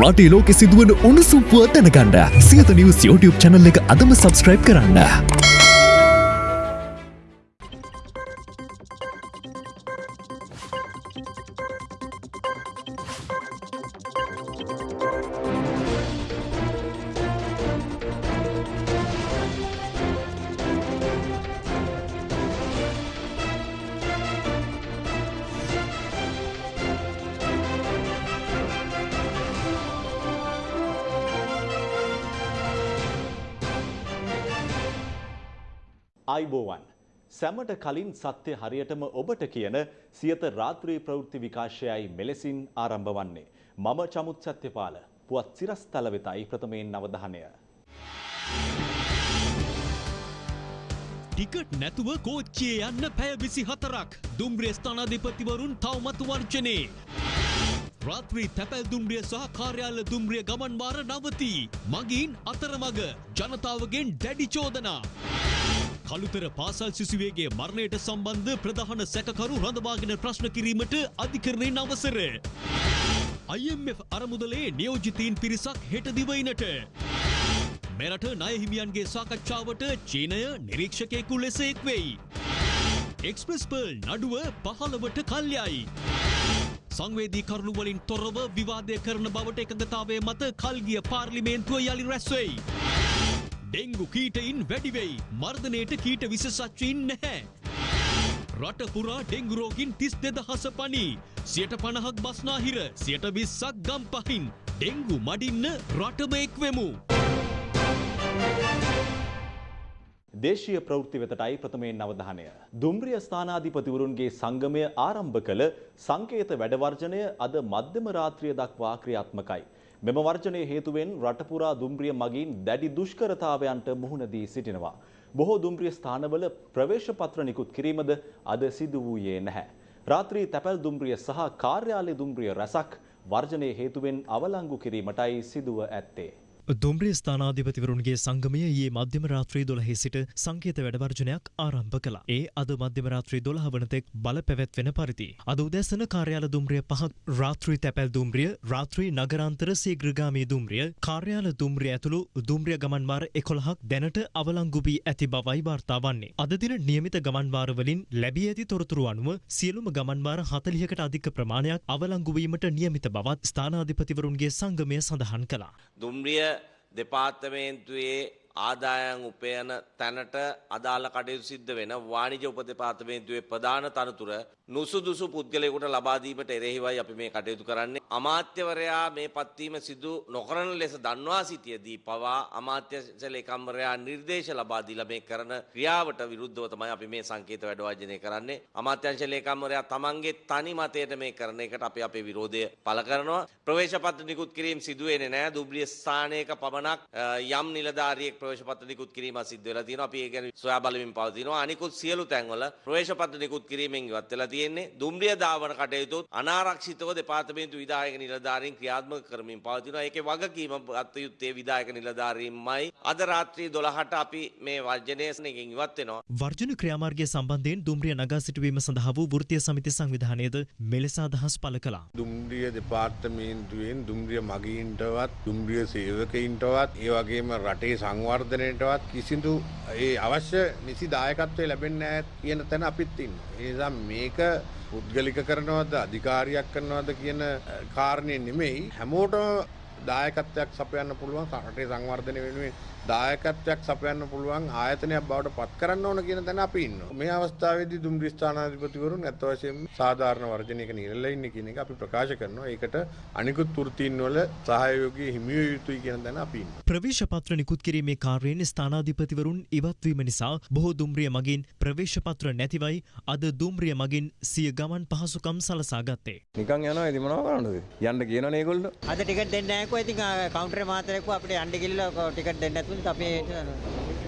රටේ ලෝකෙ සිදුවන උණුසුම් පුවත් දැනගන්න සියත නිවස් YouTube channel එක අදම subscribe කරන්න. සැමට කලින් සත්‍ය හරියටම ඔබට කියන සියත රාත්‍රී ප්‍රවෘත්ති විකාශයයි මෙලෙසින් ආරම්භ වන්නේ. මම චමුත් සත්‍යපාල පුවත් සිරස්තල වෙතයි ප්‍රථමයෙන් නවධානය. ටිකට් නැතුව කෝච්චියේ යන්න පැය විසි හතරක් දුම්රිය ස්ථානාධිපතිවරුන් තවමත් වර්ජනයේ. රාත්‍රී තැපැල් දුම්රිය සහ කාර්යාල දුම්රිය ගමන්වාර නවතී. මගින් අතරමග ජනතාවගෙන් දැඩි චෝදනා. කළුතර පාසල් සිසුවේගේ මරණයට සම්බන්ධ ප්‍රධාන සැකකරු රඳවාගෙන ප්‍රශ්න කිරීමට අධිකරණයෙන් අවසර. IMF අරමුදලේ නියෝජිතීන් පිරිසක් හෙට දිවයිනට. මෙරට නයහිමියන්ගේ සාකච්ඡාවට චීනය නිරීක්ෂකයෙකු ලෙස එක්වෙයි. එක්ස්ප්‍රස් පර්ල් නඩුව පහළවට කල්යයි. සංවේදී කරුණුවලින් තොරව විවාදය කරන බවට එකගතාවේ මත කල්ගිය පාර්ලිමේන්තුව යළි රැස්වෙයි. ඩෙංගු කීටයින් වැඩිවෙයි මර්ධනයට කීට විශසච්චයින් නැහැ. රට පුරා ඩෙංගුරෝගින් තිස් දෙදහස පනී. සියට පණහක් බස්නාහිර සියට විස්සක් ගම් පහින්. ඩෙංගු මඩින්න රටම එක්වෙමු. දේශීය ප්‍රවෘත්ති වෙතටයි ප්‍රථමයෙන් අවධානය. දුම්රිය ස්ථානාධිපතිවරුන්ගේ සංගමය ආරම්භ කළ සංකේත වැඩවර්ජනය අද මධ්‍යම රාත්‍රිය දක්වා ක්‍රියාත්මකයි. මෙම වර්ජනය හේතුවෙන් රටපුරා දුම්රිය මගින් දැඩි දුෂ්කරතාවයන්ට මුහුණ දී සිටිනවා. බොහෝ දුම්රිය ස්ථානවල ප්‍රවේශ පත්‍ර නිකුත් කිරීමද අද සිදු වූයේ නැහැ. රාත්‍රී තැපැල් දුම්රිය සහ කාර්යාලය දුම්රිය රැසක් වර්ජනය හේතුවෙන් අවලංගු කිරීමටයි සිදුව ඇත්තේ. දුම්රිය ස්ථානාධිපතිවරුන්ගේ සංගමය ඊයේ මධ්‍යම රාත්‍රී දොළහේ සිට සංකේත වැඩවර්ජනයක් ආරම්භ කළා. ඒ අද මධ්‍යම රාත්‍රී දොළහ වනතෙක් බල පැවැත්වෙන පරිදි. අද උදැසන කාර්යාල දුම්රිය පහක් රාත්‍රී තැපැල් දුම්රිය රාත්‍රී නගරාන්තර සීග්‍රගාමී දුම්රිය කාර්යාල දුම්රිය ඇතුළු දුම්රිය ගමන්වාර එකොළහක් දැනට අවලංගු වී ඇති බවයි වාර්තා වන්නේ. අද දින නියමිත ගමන්වාරවලින් ලැබී ඇති තොරතුරු අනුව සියලුම ගමන්වාර හතලිහකට අධික ප්‍රමාණයක් අවලංගුවීමට නියමිත බවත් ස්ථානාධිපතිවරුන්ගේ සංගමය සඳහන් කළා. දුම්රිය දෙපාර්තමේන්තුවේ ආදායන් උපයන තැනට අදාළ කටයුතු සිද්ධ වෙන වාණිජ උප දෙපාර්තමේන්තුවේ ප්‍රධාන තනතුර නුසුදුසු පුද්ගලයෙකුට ලබා දීමට එරෙහිවයි අපි මේ කටයුතු කරන්නේ. අමාත්‍යවරයා මේ පත්වීම සිදු නොකරන ලෙස දන්වා සිටියදී පවා අමාත්‍ය ලේකම්වරයා නිර්දේශ ලබා දීලා මේ කරන ක්‍රියාවට විරුද්ධව තමයි අපි මේ සංකේත වැඩ කරන්නේ. අමාත්‍යංශ ලේකම්වරයා තමන්ගේ තනි මතයට මේ කරන එකට අපි අපේ විරෝධය පළ කරනවා. ප්‍රවේශපත්‍ර නිකුත් කිරීම සිදු වෙන්නේ නැහැ. දුබ්ලිය ස්ථානයක පමණක් යම් නිලධාරියෙක් ප්‍රවේශපත්‍ර නිකුත් කිරීම සිද්ධ වෙලා තියෙනවා. අපි ඒ ගැන සොයා බලමින් පවතිනවා. අනිකුත් සියලු තැන්වල ප්‍රවේශපත්‍ර නිකුත් කිරීමෙන් ඉවත් වෙලා තියෙන්නේ. දුම්රිය ධාවන කටයුතුත් අනාරක්ෂිතව දෙපාර්තමේන්තු විධායක නිලධාරීන් ක්‍රියාත්මක කරමින් පවතිනවා. ඒකේ වගකීම අත් යුත්තේ විධායක නිලධාරීන්මයි. අද රාත්‍රී 12ට අපි මේ වර්ජනයෙන් ඉවත් වෙනවා. වර්ජන ක්‍රියාමාර්ගය සම්බන්ධයෙන් දුම්රිය නගා සිටුවීම සඳහා වූ වෘත්තීය සමිති සංවිධානයද මෙලෙස අදහස් පළ කළා. දුම්රිය දෙපාර්තමේන්තුවෙන් දුම්රිය මගීන්ටවත් දුම්රිය සේවකයින්ටවත් ඒ වගේම රටේ සංවර්ධනයටවත් කිසිදු ඒ අවශ්‍ය නිසි දායකත්වය ලැබෙන්නේ නැහැ කියන තැන අපිත් ඉන්නවා. ඒ නිසා මේක පුද්ගලික කරනවද අධිකාරියක් කරනවද කියන කාරණේ නෙමෙයි හැමෝටම දායකත්වයක් සපයන්න පුළුවන් රටේ සංවර්ධනය වෙනුවෙන් දායකත්වයක් සපයන්න පුළුවන් ආයතනයක් බවට පත් කරන්න ඕන කියන තැන අපි ඉන්නවා. මේ අවස්ථාවේදී දුම්රිය ස්ථානාධිපතිවරුන් ඇත්ත වශයෙන්ම සාධාරණ වර්ජනයක නිරලා ඉන්නේ කියන එක අපි ප්‍රකාශ කරනවා. ඒකට අනිකුත් වෘත්තීන් වල සහයෝගය හිමි විය යුතුයි කියන තැන අපි ඉන්නවා. ප්‍රවේශ පත්‍ර නිකුත් කිරීමේ කාර්යයෙන් ස්ථානාධිපතිවරුන් ඉවත්වීම නිසා බොහෝ දුම්රිය මගින් ප්‍රවේශ පත්‍ර නැතිවයි අද දුම්රිය මගින් සිය ගමන් පහසුකම් සලසා ගත්තේ. නිකන් යනවා ඉතින් මොනව කරන්නද? යන්න කියනවනේ ඒගොල්ලෝ. අද ටිකට් දෙන්නේ නැහැ කො ඉතින් කවුන්ටරේ මාතරේකෝ අපිට යන්න ගිහලා ටිකට් දෙන්න නැතුව අපි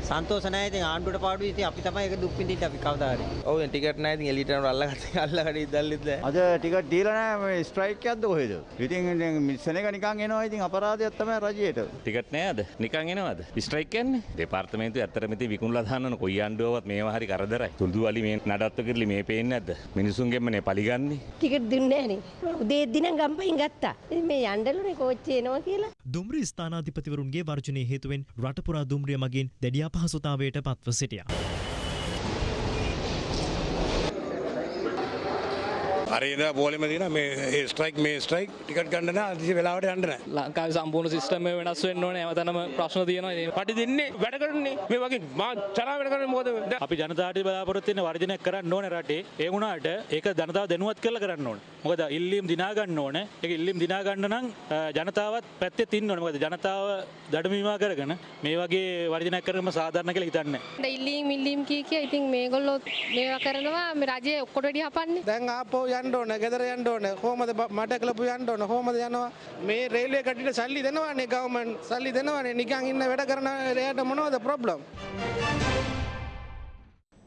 සන්තෝෂ නැහැ ඉතින් ආණ්ඩුවට පාඩුයි ඉතින් අපි තමයි ඒක දුක් විඳින්න අපි කවදා හරි. ඔව් ටිකට් නැහැ ඉතින් එලියට යනකොට අල්ලගත්ත අල්ලගඩ ඉදල්ලිත් නැහැ. අද ටිකට් දීලා නැහැ මේ ස්ට්‍රයික් එකක්ද කොහෙද? ඉතින් ඉතින් මිස්සන එක නිකන් එනවා ඉතින් අපරාධයක් තමයි රජයට. ටිකට් නෑද නිකන් එනවද ස්ට්‍රයික් කියන්නේ දෙපාර්තමේන්තුව ඇත්තටම ඉතින් විකුණලා දාන්නන කොයි ආණ්ඩුවවත් මේවා හරි කරදරයි තුඩු වලි මේ නඩත්තු කිරලි මේ පේන්නේ නැද්ද මිනිසුන්ගෙන්මනේ පලිගන්නේ ටිකට් දුන්නේ නැහනේ. උදේ දින ගම්පහින් ගත්තා. ඉතින් මේ යන්නලුනේ කෝච්චිය එනවා කියලා. දුම්රිය ස්ථානාධිපතිවරුන්ගේ වර්ජනය හේතුවෙන් රටපුරා දුම්රිය මගින් දැඩි අපහසුතාවයට පත්ව සිටියා. අරේද පෝලිම දින මේ ස්ට්‍රයික් මේ ස්ට්‍රයික් ටිකට් ගන්න අදිසි වෙලාවට යන්න නැහැ. ලංකාවේ සම්පූර්ණ සිස්ටම් එක වෙනස් වෙන්න ඕනේ. හැමතැනම ප්‍රශ්න තියෙනවා. පටි දෙන්නේ වැඩ කරන්නේ. මේ වගේ මා චරා වැඩ කරන්නේ මොකද? අපි ජනතාවට බලාපොරොත්තු වෙන වර්ජනයක් කරන්න ඕනේ රටේ. ඒ වුණාට ඒක ජනතාව දැනුවත් කරලා කරන්න ඕනේ මොකද ඉල්ලීම් දිනා ගන්න ඕනේ. ඒක ඉල්ලීම් දිනා ගන්න නම් ජනතාවත් පැත්තේ තින්න ඕනේ. මොකද ජනතාව දඩමීමා කරගෙන මේ වගේ වර්ජනයක් කරනම සාධාරණ කියලා හිතන්නේ ඉල්ලීම් ඉල්ලීම් කී කිය ඉතින් මේගොල්ලෝ මේවා කරනවා. මේ රජය ඔක්කොට වැඩි හපන්නේ. දැන් ආපහු යන්න ඕන ගෙදර යන්න ඕන. කොහමද මට කලපු යන්න ඕන? කොහමද යනවා? මේ රේල්වේ කට්ටියට සල්ලි දෙනවානේ ගවර්න්මන්ට් සල්ලි දෙනවානේ. නිකන් ඉන්න වැඩ කරන එයාට මොනවද ප්‍රොබ්ලම්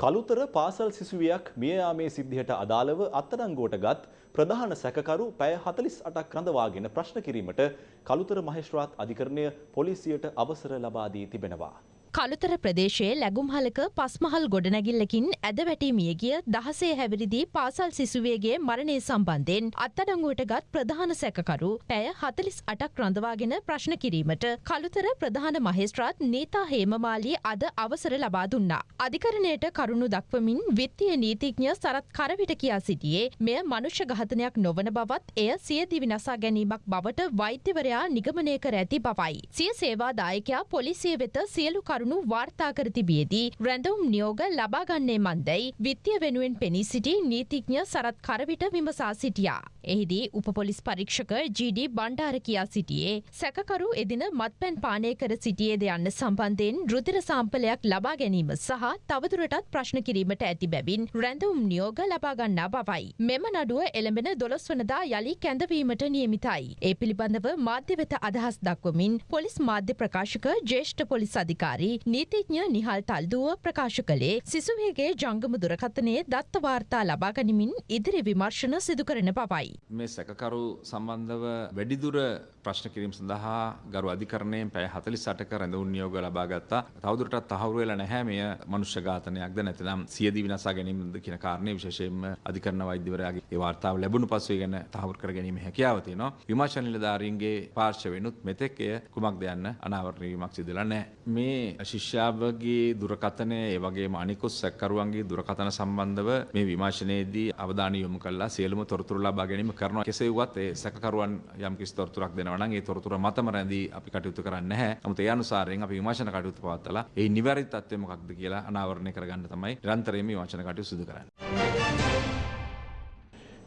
කළුතර පාසල් සිසුවියක් මිය යාමේ සිද්ධියට අදාළව අත්අඩංගුවට ගත් ප්‍රධාන සැකකරු පැය 48ක් රඳවාගෙන ප්‍රශ්න කිරීමට කළුතර මහේස්ත්‍රාත් අධිකරණය පොලිසියට අවසර ලබා දී තිබෙනවා. කළුතර ප්‍රදේශයේ ලැගුම්හලක පස්මහල් ගොඩනැගිල්ලකින් ඇද වැටී මියගිය දහසේ හැවිරිදි පාසල් සිසුවේගේ මරණය සම්බන්ධයෙන් අත්අඩංගුවට ගත් ප්‍රධාන සැකකරු පැය හතලිස් අටක් රඳවාගෙන ප්‍රශ්න කිරීමට කළුතර ප්‍රධාන මහේස්ත්‍රාත් නීතා හේමමාලී අද අවසර ලබා දුන්නා. අධිකරණයට කරුණු දක්වමින් විත්තිය නීතිඥ සරත් කරවිට කියා සිටියේ මෙය මනුෂ්‍ය ඝාතනයක් නොවන බවත් එය සියදිවි නසා ගැනීමක් බවට වෛද්‍යවරයා නිගමනය කර ඇති බවයි. සිය සේවාදායකයා පොලිසිය වෙත සියලු කරු කරුණු වාර්තා කර තිබියදී රැඳවුම් නියෝග ලබාගන්නේ මන්දැයි විත්තිය වෙනුවෙන් පෙනී සිටි නීතිඥ සරත් කරවිට විමසා සිටියා. එහිදී උපපොලිස් පරීක්ෂක ජීඩී බණ්ඩාර කියා සිටියේ සැකකරු එදින මත්පැන් පානය කර සිටියේද යන්න සම්බන්ධයෙන් රුදිර සාම්පලයක් ලබා ගැනීම සහ තවදුරටත් ප්‍රශ්න කිරීමට ඇති බැවින් රැඳවුම් නියෝග ලබාගන්නා බවයි. මෙම නඩුව එළඹෙන දොළොස් වනදා යළි කැඳවීමට නියමිතයි. ඒ පිළිබඳව මාධ්‍ය වෙත අදහස් දක්වමින් පොලිස් මාධ්‍ය ප්‍රකාශක ජේෂ්ඨ පොලිස් අධිකාරී නීතිඥ නිහල් තල්දුව ප්‍රකාශ කළේ සිසුවේගේ ජංගම දුරකථනයේ දත්ත වාර්තා ලබා ගනිමින් ඉදිරි විමර්ශන සිදු කරන බවයි. මේ සැකකරු සම්බන්ධව වැඩිදුර ප්‍රශ්න කිරීම සඳහා ගරු අධිකරණයෙන් පැය 48ක රැඳවුම් නියෝග ලබා ගත්තා. තවදුරටත් තහවුරු වෙලා නැහැ මෙය මනුෂ්‍ය ඝාතනයක්ද නැත්නම් සියදිවි විනාශා ගැනීමද කියන කාරණේ විශේෂයෙන්ම අධිකරණ වෛද්‍යවරයාගේ ඒ වාර්තාව ලැබුණු පසු ගැන තහවුරු කර ගැනීම හැකියාව තියෙනවා. විමර්ශන නිලධාරීන්ගේ පාර්ශවෙනුත් මෙතෙක් එය කුමක්ද යන්න අනාවරණය වීමක් සිදු වෙලා නැහැ. මේ ශිෂ්‍යාවගේ දුරකථනය ඒ වගේම අනිකුත් සැකකරුවන්ගේ දුරකථන සම්බන්ධව මේ විමර්ශනයේදී අවධානය යොමු කළා සියලුම තොරතුරු ලබා ගැනීම කරනවා. කෙසේ වුවත් ඒ සැකකරුවන් යම් කිසි තොරතුරක් දෙනවා නම් ඒ තොරතුර මතම රැඳී අපි කටයුතු කරන්නේ නැහැ. නමුත් ඒ අනුසාරයෙන් අපි විමර්ශන කටයුතු පවත්වලා ඒ නිවැරදි තත්ත්වය මොකක්ද කියලා අනාවරණය කරගන්න තමයි නිරන්තරයෙන්ම විමර්ශන කටයුතු සිදු කරන්නේ.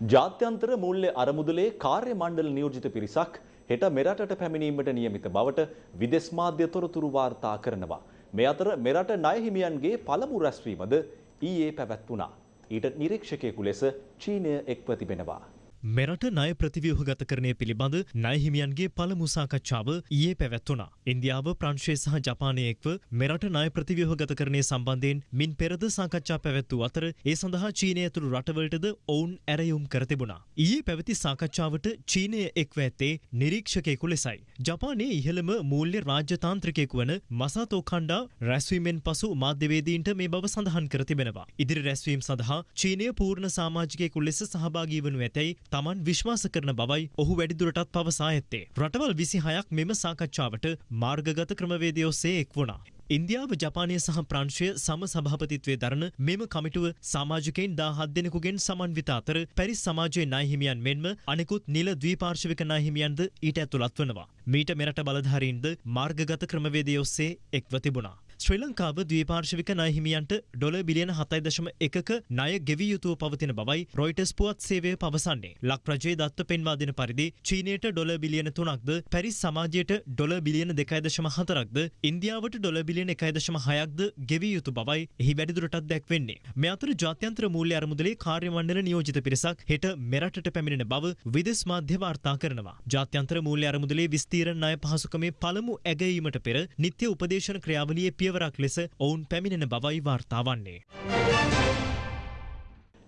ජාත්‍යන්තර මූල්‍ය අරමුදලේ කාර්ය මණ්ඩල නියෝජිත පිරිසක් හෙට මෙරටට පැමිණීමට නියමිත බවට විදෙස් මාධ්‍ය තොරතුරු වාර්තා කරනවා. මේ අතර මෙරට ණය හිමියන්ගේ පළමු රැස්වීමද ඊයේ පැවැත්වුණා. ඊට නිරීක්ෂකයෙකු ලෙස චීනය එක්ව තිබෙනවා. මෙරට ණය ප්‍රතිව්‍යුහගතකරණය පිළිබඳ ණයහිමියන්ගේ පළමු සාකච්ඡාව ඊයේ පැවැත්වුණා. ඉන්දියාව ප්‍රංශය සහ ජපානය එක්ව මෙරට ණය ප්‍රතිව්‍යුහගතකරණය සම්බන්ධයෙන් මින් පෙරද සාකච්ඡා පැවැත්වූ අතර ඒ සඳහා චීනය ඇතුළු රටවලටද ඔවුන් ඇරයුම් කර තිබුණා. ඊයේ පැවති සාකච්ඡාවට චීනය එක්ව ඇත්තේ නිරීක්ෂකයෙකු ලෙසයි. ජපානයේ ඉහළම මූල්‍ය රාජ්‍යතාන්ත්‍රිකයෙකු වන මසාතෝ කණ්ඩා රැස්වීමෙන් පසු මාධ්‍යවේදීන්ට මේ බව සඳහන් කර තිබෙනවා. ඉදිරි රැස්වීම් සඳහා චීනය පූර්ණ සාමාජිකයෙකු ලෙස සහභාගී වනු ඇතැයි තමන් විශ්වාස කරන බවයි ඔහු වැඩිදුරටත් පවසා ඇත්තේ. රටවල් විසිහයක් මෙම සාකච්ඡාවට මාර්ගගත ක්‍රමවේදය ඔස්සේ එක් වුණා. ඉන්දියාව ජපානය සහ ප්‍රංශය සම සභාපතිත්වය දරන මෙම කමිටුව සමාජකයින් දා හත් දෙනෙකුගෙන් සමන්විත අතර පැරිස් සමාජයේ නාහිමියන් මෙන්ම අනෙකුත් නිල ද්වීපාර්ශවික නාහිමියන්ද ඊට ඇතුළත් වනවා. මීට මෙරට බලධාරීන්ද මාර්ගගත ක්‍රමවේදය ඔස්සේ එක්ව තිබුණා. ශ්‍රී ලංකාව ද්වීපාර්ශවික ණයහිමියන්ට ඩොල බිලියන 7.1 එකක ණය ගෙවී යුතුව පවතින බවයි රොයිටර්ස් පුවත් සේවය පවසන්නේ. ලක් රජයේ දත්ත පෙන්වා දෙන පරිදි චීනයට ඩොල බිලියන 3ක්ද, පැරිස් සමාජයට ඩොල බිලියන 2.4ක්ද, ඉන්දියාවට ඩොල බිලියන 1.6ක්ද ගෙවී යුතු බවයි එහි වැඩිදුරටත් දැක්වෙන්නේ. මේ අතර ජාත්‍යන්තර මූල්‍ය අරමුදලේ කාර්ය මණ්ඩල නියෝජිත පිරිසක් හෙට මෙරටට පැමිණෙන බව විදෙස් මාධ්‍ය වාර්තා කරනවා. ජාත්‍යන්තර මූල්‍ය අරමුදලේ විස්තීරණ ණය පහසුකමේ පළමු ඇගයීමට පෙර නිත්‍ය උපදේශන ක්‍රියාවලියේ පියවර පියවරක් ලෙස ඔවුන් පැමිණෙන බවයි වාර්තාවන්නේ.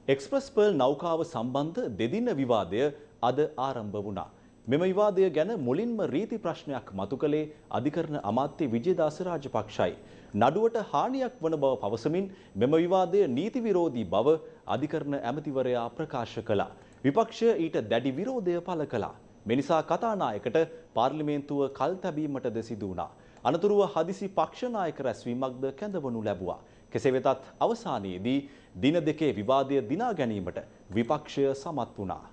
එක්ස්ප්‍රස් පර්ල් නෞකාව සම්බන්ධ දෙදින විවාදය අද ආරම්භ වුණා. මෙම විවාදය ගැන මුලින්ම රීති ප්‍රශ්නයක් මතු කළේ අධිකරණ අමාත්‍ය විජේදාස රාජපක්ෂයි. නඩුවට හානියක් වන බව පවසමින් මෙම විවාදය නීති විරෝධී බව අධිකරණ ඇමතිවරයා ප්‍රකාශ කළා. විපක්ෂය ඊට දැඩි විරෝධය පළ කළා. මෙනිසා කතානායකට පාර්ලිමේන්තුව කල් තැබීමටද සිදු වුණා. අනතුරුව හදිසි පක්ෂනායක රැස්වීමක්ද කැඳවනු ලැබුවා. කෙසේ වෙතත් අවසානයේදී දින දෙකේ විවාදය දිනා ගැනීමට විපක්ෂය සමත් වුණා.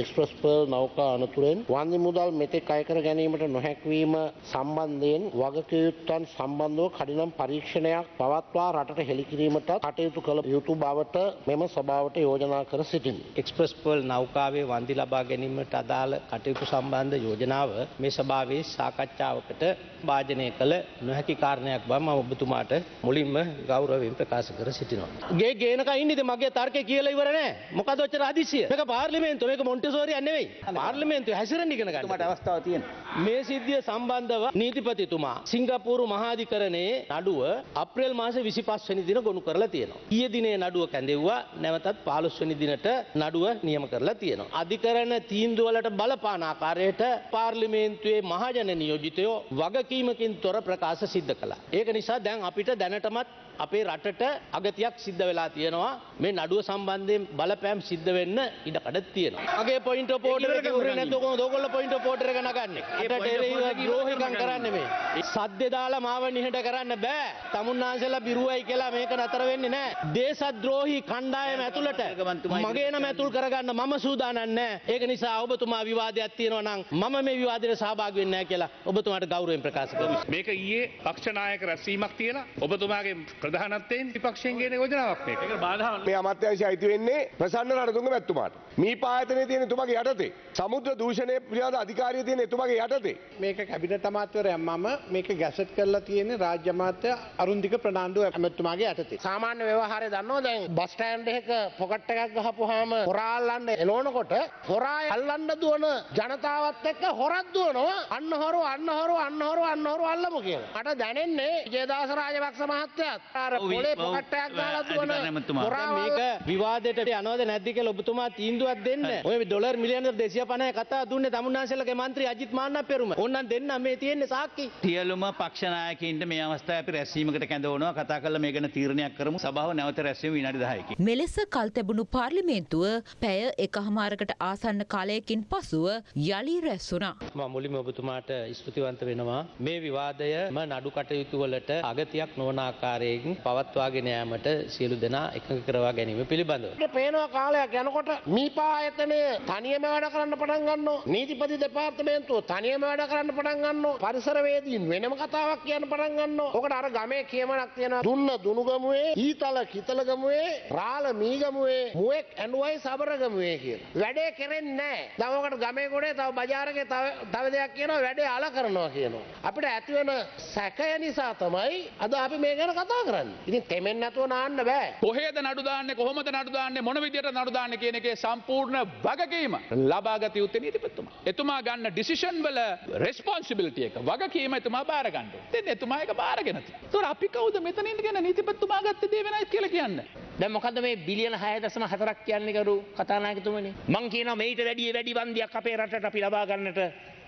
එක්ස්ප්‍රස් පර්ල් නෞකා අනතුරෙන් වන්දි මුදල් මෙතෙක් අයකර ගැනීමට නොහැක්වීම සම්බන්ධයෙන් වගකයුත්තන් සම්බන්ධව කඩිනම් පරීක්ෂණයක් පවත්වා රටට හෙළිකිරීමට කටයුතු කළ යුතු බවට මෙම සභාවට යෝජනා කර සිටින්. එක්ස්ප්‍රස් පර්ල් නෞකාවේ වන්දි ලබා ගැනීමට අදාළ කටයුතු සම්බන්ධ යෝජනාව මේ සභාවේ සාකච්ඡාවකට භාජනය කළ නොහැකි කාරණයක් බව මම ඔබතුමාට මුලින්ම ගෞරවයෙන් ප්‍රකාශ කර සිටිනවා. ගේ ගේනක ඉන්නේද මගේ තර්කය කියලා ඉවර නෑ. මොකද ඔච්චර හදිසිය? මේක පාර්ලිමේන්තුව මේක මොන්ටිසෝරියක් නෙවෙයි. පාර්ලිමේන්තුව හැසිරෙන්න ඉගෙන ගන්න. මට අවස්ථාවක් තියෙනවා. මේ සිද්ධිය සම්බන්ධව නීතිපතිතුමා සිංගප්පූරු මහාධිකරණයේ නඩුව අප්‍රේල් මාසේ 25 වෙනි දින ගොනු කරලා තියෙනවා. ඊයේ දිනේ නඩුව කැඳෙව්වා. නැවතත් 15 වෙනි දිනට නඩුව නියම කරලා තියෙනවා. අධිකරණ තීන්දුව වලට බලපාන ආකාරයට පාර්ලිමේන්තුවේ මහජන නියෝජිතයෝ වගකීමකින් තොර ප්‍රකාශ සිද්ධ කළා. ඒක නිසා දැන් අපිට දැනටමත් අපේ රටට අගතියක් සිද්ධ වෙලා තියෙනවා මේ නඩුව සම්බන්ධයෙන් බලපෑම් සිද්ධ වෙන්න ඉඩකඩ තියෙනවා. මගේ පොයින්ට් නැතුව කොහොමද ඕගොල්ලෝ පොයින්ට් එක නගන්නේ? ද්‍රෝහිකම් කරන්නේ මේ. සද්දේ දාලා මාව නිහඬ කරන්න බෑ. තමුන්නාන්සලා බිරුවයි කියලා මේක නතර වෙන්නේ නෑ. දේශද්‍රෝහි කණ්ඩායම ඇතුළට මගේ නම ඇතුල් කරගන්න මම සූදානම් නෑ. ඒක නිසා ඔබතුමා විවාදයක් තියෙනවා නම් මම මේ විවාදයට සහභාගී වෙන්නේ නෑ කියලා ඔබතුමාට ගෞරවයෙන් ප්‍රකාශ කරනවා. මේක ඊයේ පක්ෂනායක රැස්වීමක් තියලා ඔබතුමාගේ ප්‍රධානත්වයෙන් විපක්ෂයෙන් ගෙන යෝජනාවක් මේක. ඒක බාධා මේ අමාත්‍යංශය අයිති වෙන්නේ ප්‍රසන්න රණතුංග මැතිතුමාට. මේ පායතනයේ තියෙන එතුමාගේ යටතේ. සමුද්‍ර දූෂණය පිළිබඳ අධිකාරිය තියෙන එතුමාගේ යටතේ. මේක කැබිනට් අමාත්‍යවරයා මම මේක ගැසට් කරලා තියෙන්නේ රාජ්‍ය අමාත්‍ය අරුන්දික ප්‍රනාන්දු ඇමතුමාගේ යටතේ. සාමාන්‍ය ව්‍යවහාරය දන්නවා දැන් බස් ස්ටෑන්ඩ් එකක පොකට් එකක් ගහපුවාම හොරා අල්ලන්න එනවනකොට හොරා අල්ලන්න දුවන ජනතාවත් එක්ක හොරක් දුවනවා අන්න හොරු අන්න හොරු අන්න හොරු අන්න හොරු අල්ලමු කියලා. මට දැනෙන්නේ ජයදාස රාජපක්ෂ මහත්තයාත් අර පොලේ පොකට් එකක් දාලා දුවන හොරා මේක විවාදයට යනවද නැද්ද කියලා ඔබතුමා තීන්දුවක් දෙන්න. ඔය ඩොලර් මිලියන 250 කතා දුන්නේ තමුන්නාන්සේලගේ මන්ත්‍රී අජිත් මාන්නක් පෙරුම. ඕන්නම් දෙන්න මේ තියෙන්නේ සාක්කි. සියලුම පක්ෂනායකයින්ට මේ අවස්ථාවේ අපි රැස්වීමකට කැඳවනවා කතා කරලා මේ ගැන තීරණයක් කරමු සභාව නැවත රැස්වීම විනාඩි 10කින්. මෙලෙස කල් තැබුණු පාර්ලිමේන්තුව පැය එකහමාරකට ආසන්න කාලයකින් පසුව යළි රැස්වුණා. මම මුලින්ම ඔබතුමාට ස්තුතිවන්ත වෙනවා. මේ විවාදයම නඩු කටයුතු වලට අගතියක් නොවන ආකාරයෙන් පවත්වාගෙන යාමට සියලු දෙනා එකඟ කරවා ගැනීම පිළිබඳව. පේනවා කාලයක් යනකොට මීපා ආයතනය තනියම වැඩ කරන්න පටන් ගන්නවා. නීතිපති දෙපාර්තමේන්තුව තනියම වැඩ කරන්න පටන් ගන්නවා. පරිසරවේදීන් වෙනම කතාවක් කියන්න පටන් ගන්නවා. ඔකට අර ගමේ කියමනක් තියෙනවා. දුන්න දුනුගමුවේ, ඊතල කිතලගමුවේ, රාළ මීගමුවේ, මුවෙක් ඇඬුවයි සබරගමුවේ කියලා. වැඩේ කෙරෙන්නේ නැහැ. දැන් ඔකට ගමේ ගොඩේ තව බජාරකේ තව තව දෙයක් කියනවා වැඩේ අල කරනවා කියනවා. අපිට ඇති වෙන සැකය නිසා තමයි අද අපි මේ ගැන කතා කරන්නේ. ඉතින් තෙමෙන්න නැතුව නාන්න බෑ. කොහේද නඩු දාන්නේ කොහොමද නඩු දාන්නේ මොන විදියට නඩු දාන්නේ කියන එකේ සම්පූර්ණ වගකීම ලබාගත යුත්තේ නීතිපතිතුමා. එතුමා ගන්න ඩිසිෂන් වල රෙස්පොන්සිබිලිටි එක වගකීම එතුමා බාර ගන්න. ඉතින් එතුමා ඒක බාරගෙන තියෙනවා. ඒතකොට අපි කවුද මෙතන ඉඳගෙන නීතිපතිතුමා ගත්ත දේ වෙනයි කියලා කියන්නේ? දැන් මොකද මේ බිලියන 6.4ක් කියන්නේ කරු කතානායකතුමනි මං කියනවා මේිට වැඩිය වැඩි වන්දියක් අපේ රටට අපි ලබා ගන්නට